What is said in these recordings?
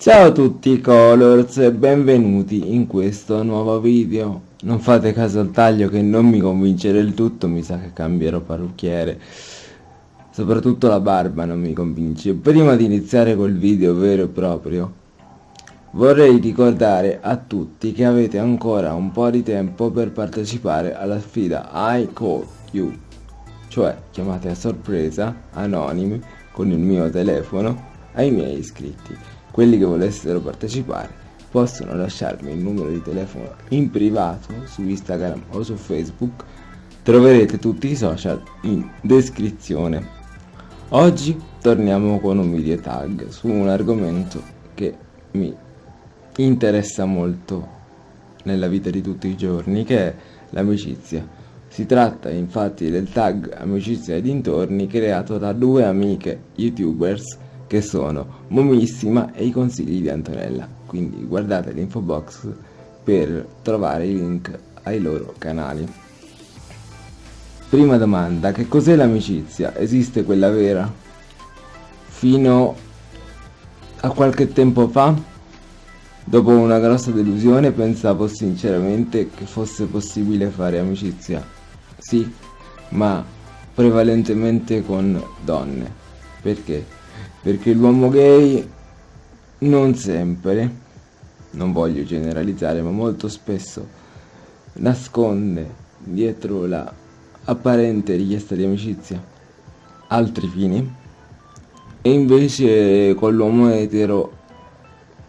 Ciao a tutti Colors e benvenuti in questo nuovo video. Non fate caso al taglio che non mi convince del tutto, mi sa che cambierò parrucchiere. Soprattutto la barba non mi convince. Prima di iniziare col video vero e proprio, vorrei ricordare a tutti che avete ancora un po' di tempo per partecipare alla sfida I Call You, cioè chiamate a sorpresa, anonimi, con il mio telefono, ai miei iscritti. Quelli che volessero partecipare possono lasciarmi il numero di telefono in privato su Instagram o su Facebook. Troverete tutti i social in descrizione. Oggi torniamo con un video tag su un argomento che mi interessa molto nella vita di tutti i giorni, che è l'amicizia. Si tratta infatti del tag Amicizia e dintorni creato da due amiche youtubers che sono Momissima e i consigli di Antonella. Quindi guardate l'info box per trovare i link ai loro canali. Prima domanda, che cos'è l'amicizia? Esiste quella vera? Fino a qualche tempo fa, dopo una grossa delusione, pensavo sinceramente che fosse possibile fare amicizia. Sì, ma prevalentemente con donne. Perché? Perché l'uomo gay non sempre, non voglio generalizzare, ma molto spesso nasconde dietro la apparente richiesta di amicizia altri fini. E invece con l'uomo etero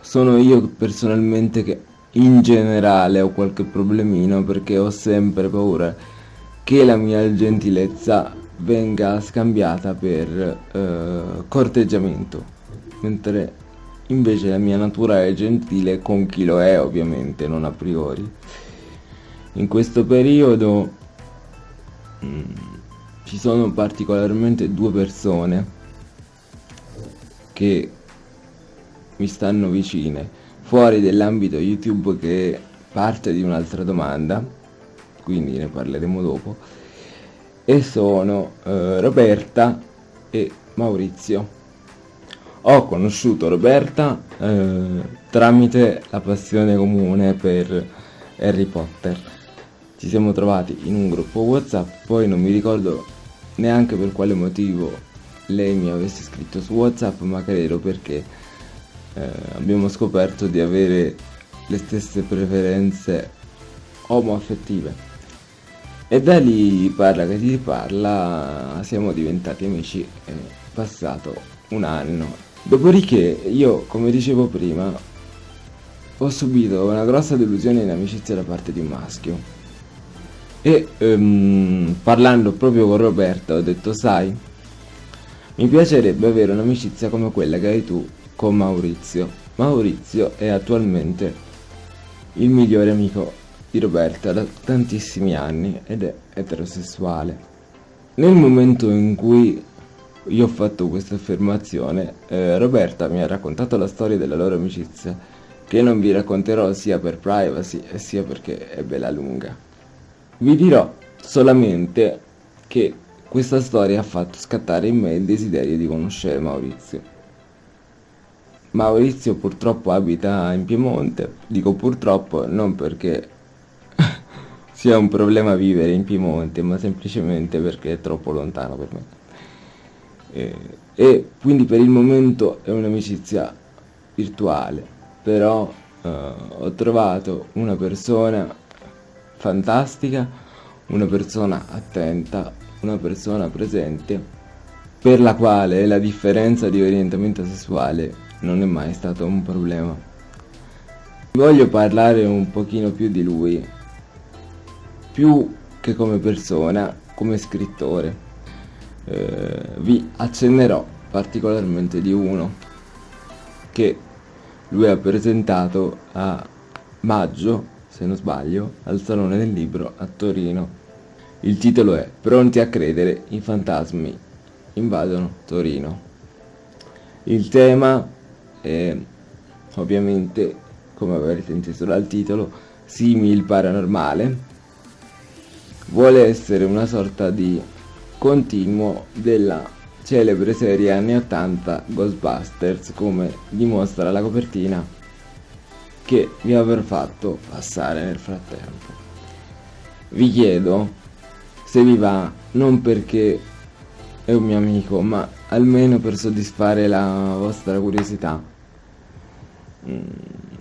sono io personalmente che in generale ho qualche problemino perché ho sempre paura che la mia gentilezza venga scambiata per eh, corteggiamento mentre invece la mia natura è gentile con chi lo è ovviamente non a priori in questo periodo Mm. ci sono particolarmente due persone che mi stanno vicine fuori dell'ambito YouTube che parte di un'altra domanda quindi ne parleremo dopo e sono eh, Roberta e Maurizio. Ho conosciuto Roberta eh, tramite la passione comune per Harry Potter. Ci siamo trovati in un gruppo whatsapp poi non mi ricordo neanche per quale motivo lei mi avesse scritto su whatsapp ma credo perché eh, abbiamo scoperto di avere le stesse preferenze omoaffettive e da lì parla che ti parla siamo diventati amici è passato un anno. Dopodiché io come dicevo prima ho subito una grossa delusione in amicizia da parte di un maschio. E um, parlando proprio con Roberta ho detto sai mi piacerebbe avere un'amicizia come quella che hai tu con Maurizio. Maurizio è attualmente il migliore amico di Roberta da tantissimi anni ed è eterosessuale nel momento in cui io ho fatto questa affermazione eh, Roberta mi ha raccontato la storia della loro amicizia che non vi racconterò sia per privacy sia perché è bella lunga vi dirò solamente che questa storia ha fatto scattare in me il desiderio di conoscere Maurizio. Maurizio purtroppo abita in Piemonte, dico purtroppo non perché sia un problema vivere in Piemonte, ma semplicemente perché è troppo lontano per me. E, e quindi per il momento è un'amicizia virtuale, però uh, ho trovato una persona fantastica, una persona attenta, una persona presente, per la quale la differenza di orientamento sessuale non è mai stato un problema. Voglio parlare un pochino più di lui, più che come persona, come scrittore. Eh, vi accennerò particolarmente di uno che lui ha presentato a maggio se non sbaglio, al Salone del Libro a Torino. Il titolo è Pronti a credere, i fantasmi invadono Torino. Il tema è ovviamente, come avrete inteso dal titolo, simil paranormale. Vuole essere una sorta di continuo della celebre serie anni 80 Ghostbusters come dimostra la copertina che vi avrò fatto passare nel frattempo. Vi chiedo se vi va non perché è un mio amico ma almeno per soddisfare la vostra curiosità mm,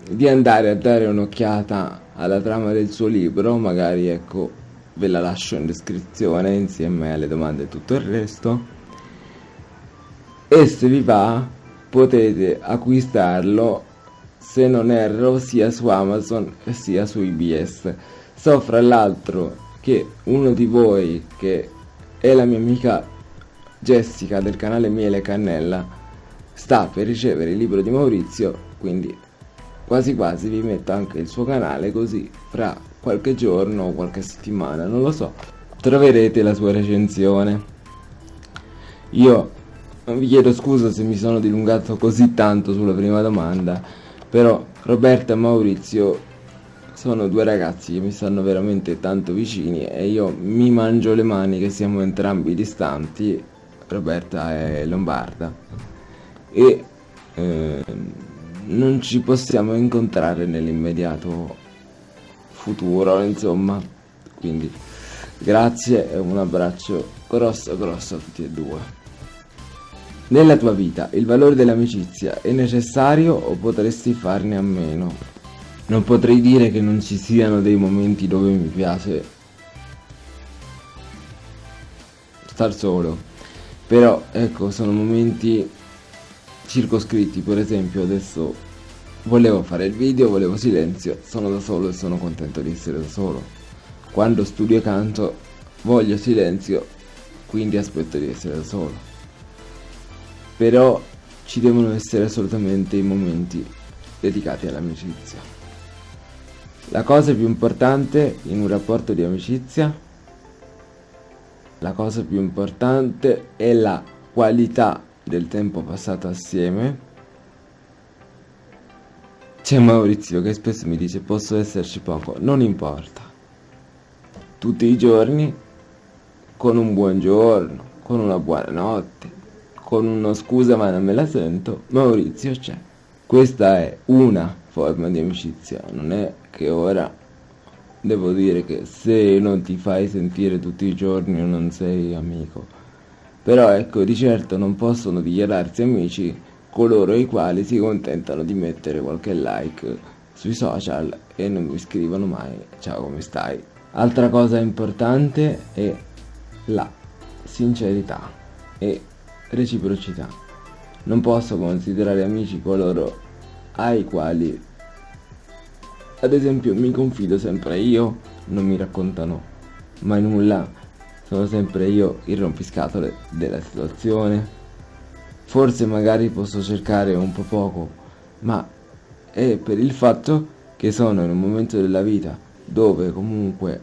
di andare a dare un'occhiata alla trama del suo libro magari ecco ve la lascio in descrizione insieme alle domande e tutto il resto. E se vi va potete acquistarlo se non erro sia su Amazon sia su IBS so fra l'altro che uno di voi che è la mia amica Jessica del canale Miele Cannella sta per ricevere il libro di Maurizio quindi quasi quasi vi metto anche il suo canale così fra qualche giorno o qualche settimana non lo so. Troverete la sua recensione. Io vi chiedo scusa se mi sono dilungato così tanto sulla prima domanda, però Roberta e Maurizio sono due ragazzi che mi stanno veramente tanto vicini e io mi mangio le mani che siamo entrambi distanti, Roberta è lombarda, e eh, non ci possiamo incontrare nell'immediato futuro, insomma, quindi grazie e un abbraccio grosso grosso a tutti e due. Nella tua vita il valore dell'amicizia è necessario o potresti farne a meno? Non potrei dire che non ci siano dei momenti dove mi piace star solo, però ecco sono momenti circoscritti, per esempio adesso volevo fare il video, volevo silenzio, sono da solo e sono contento di essere da solo. Quando studio e canto voglio silenzio, quindi aspetto di essere da solo però ci devono essere assolutamente i momenti dedicati all'amicizia. La cosa più importante in un rapporto di amicizia, la cosa più importante è la qualità del tempo passato assieme. C'è Maurizio che spesso mi dice posso esserci poco, non importa. Tutti i giorni, con un buongiorno, con una buonanotte, con uno scusa ma non me la sento, Maurizio c'è. Questa è una forma di amicizia, non è che ora devo dire che se non ti fai sentire tutti i giorni non sei amico. Però ecco, di certo non possono dichiararsi amici coloro i quali si contentano di mettere qualche like sui social e non mi scrivono mai ciao come stai. Altra cosa importante è la sincerità e reciprocità. Non posso considerare amici coloro ai quali, ad esempio, mi confido sempre io, non mi raccontano mai nulla, sono sempre io il rompiscatole della situazione. Forse magari posso cercare un po' poco, ma è per il fatto che sono in un momento della vita dove comunque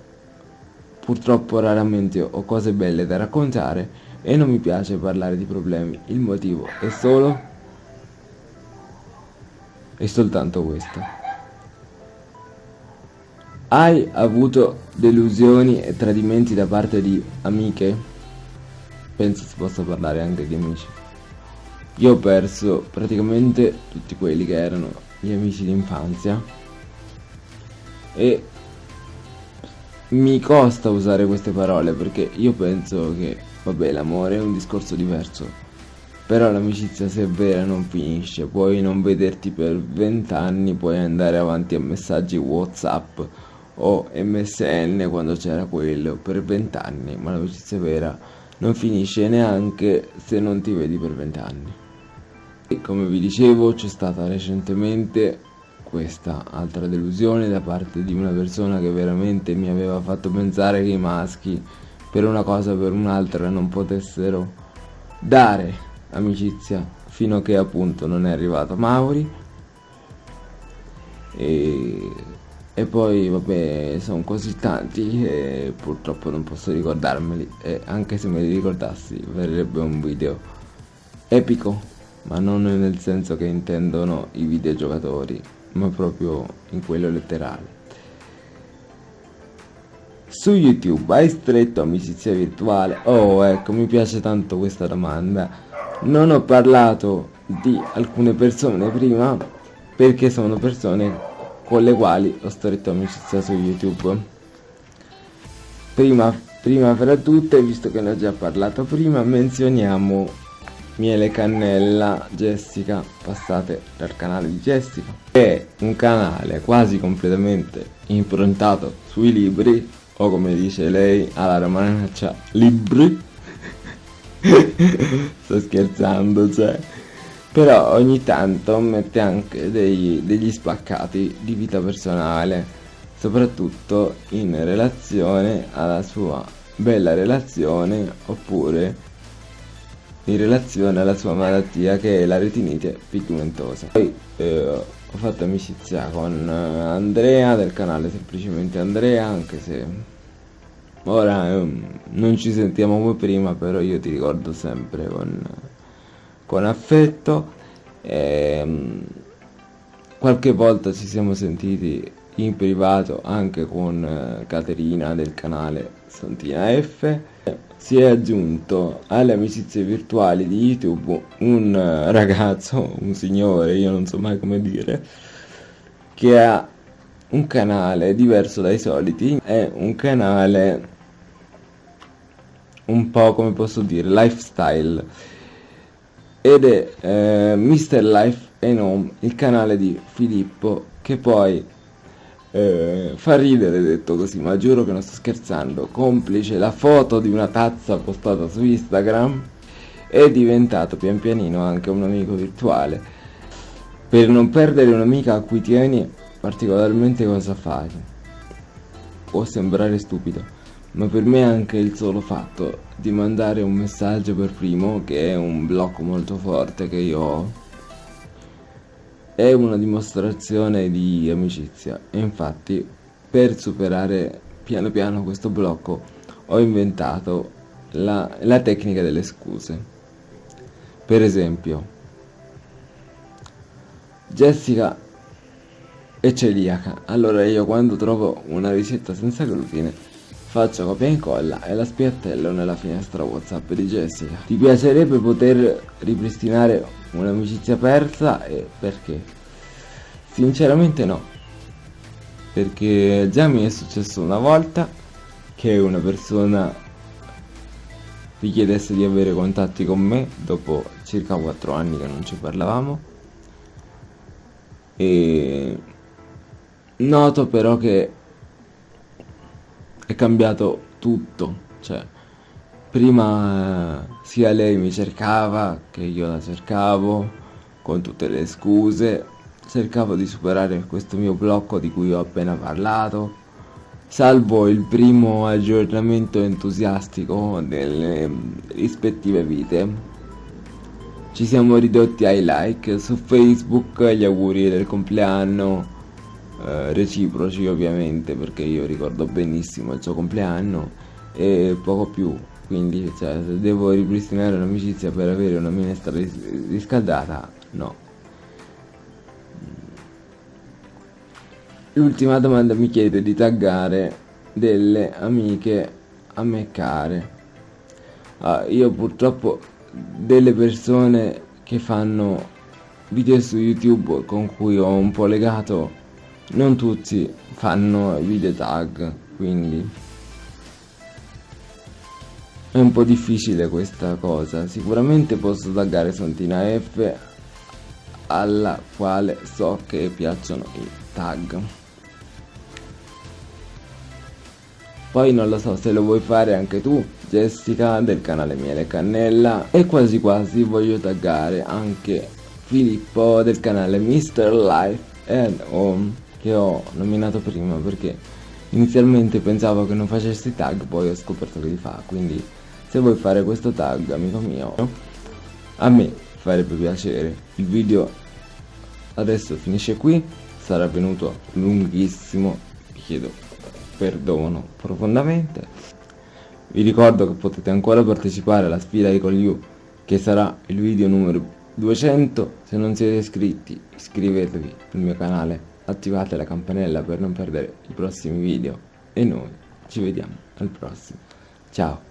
purtroppo raramente ho cose belle da raccontare e non mi piace parlare di problemi. Il motivo è solo e soltanto questo. Hai avuto delusioni e tradimenti da parte di amiche? Penso si possa parlare anche di amici. Io ho perso praticamente tutti quelli che erano gli amici d'infanzia e mi costa usare queste parole perché io penso che Vabbè, l'amore è un discorso diverso. Però l'amicizia se è vera non finisce, puoi non vederti per vent'anni, puoi andare avanti a messaggi Whatsapp o MSN quando c'era quello per vent'anni, ma l'amicizia vera non finisce neanche se non ti vedi per vent'anni. E come vi dicevo c'è stata recentemente questa altra delusione da parte di una persona che veramente mi aveva fatto pensare che i maschi per una cosa o per un'altra non potessero dare amicizia fino a che appunto non è arrivato Mauri. E, e poi vabbè sono così tanti e purtroppo non posso ricordarmeli. E anche se me li ricordassi verrebbe un video epico ma non nel senso che intendono i videogiocatori ma proprio in quello letterale su YouTube hai stretto amicizia virtuale? Oh, ecco, mi piace tanto questa domanda. Non ho parlato di alcune persone prima perché sono persone con le quali ho stretto amicizia su YouTube. Prima, prima fra tutte, visto che ne ho già parlato prima, menzioniamo Miele Cannella Jessica, passate dal canale di Jessica, è un canale quasi completamente improntato sui libri, o come dice lei alla romanaccia, libri. Sto scherzando, cioè. Però ogni tanto mette anche dei, degli spaccati di vita personale, soprattutto in relazione alla sua bella relazione oppure in relazione alla sua malattia che è la retinite pigmentosa. Poi eh, ho fatto amicizia con eh, Andrea del canale semplicemente Andrea, anche se ora eh, non ci sentiamo come prima, però io ti ricordo sempre con, con affetto. E, ehm, qualche volta ci siamo sentiti in privato anche con eh, Caterina del canale Santina F si è aggiunto alle amicizie virtuali di YouTube un eh, ragazzo, un signore, io non so mai come dire, che ha un canale diverso dai soliti, è un canale un po' come posso dire, lifestyle ed è eh, Mr. Life and Home, il canale di Filippo che poi eh, fa ridere detto così, ma giuro che non sto scherzando. Complice la foto di una tazza postata su Instagram, è diventato pian pianino anche un amico virtuale. Per non perdere un'amica a cui tieni, particolarmente cosa fai? Può sembrare stupido, ma per me anche il solo fatto di mandare un messaggio per primo, che è un blocco molto forte che io ho, è una dimostrazione di amicizia e infatti per superare piano piano questo blocco ho inventato la, la tecnica delle scuse. Per esempio, Jessica è celiaca, allora io quando trovo una ricetta senza glutine faccio copia e incolla e la spiattello nella finestra Whatsapp di Jessica. Ti piacerebbe poter ripristinare un'amicizia persa e perché? Sinceramente no, perché già mi è successo una volta che una persona richiedesse di avere contatti con me dopo circa 4 anni che non ci parlavamo e noto però che è cambiato tutto, cioè prima eh, sia lei mi cercava che io la cercavo con tutte le scuse, cercavo di superare questo mio blocco di cui ho appena parlato, salvo il primo aggiornamento entusiastico delle rispettive vite. Ci siamo ridotti ai like su Facebook, gli auguri del compleanno, eh, reciproci ovviamente perché io ricordo benissimo il suo compleanno e poco più quindi cioè, devo ripristinare un'amicizia per avere una minestra ris riscaldata no. L'ultima domanda mi chiede di taggare delle amiche a me care. Ah, io purtroppo delle persone che fanno video su youtube con cui ho un po' legato non tutti fanno video tag quindi è un po' difficile questa cosa, sicuramente posso taggare Santina F alla quale so che piacciono i tag. Poi non lo so se lo vuoi fare anche tu, Jessica del canale Miele Cannella e quasi quasi voglio taggare anche Filippo del canale Mr. Life and Home che ho nominato prima perché inizialmente pensavo che non facessi tag poi ho scoperto che li fa quindi se vuoi fare questo tag amico mio a me farebbe piacere. Il video adesso finisce qui sarà venuto lunghissimo vi chiedo perdono profondamente. Vi ricordo che potete ancora partecipare alla sfida Ecol You che sarà il video numero 200 se non siete iscritti iscrivetevi al mio canale attivate la campanella per non perdere i prossimi video e noi ci vediamo al prossimo. Ciao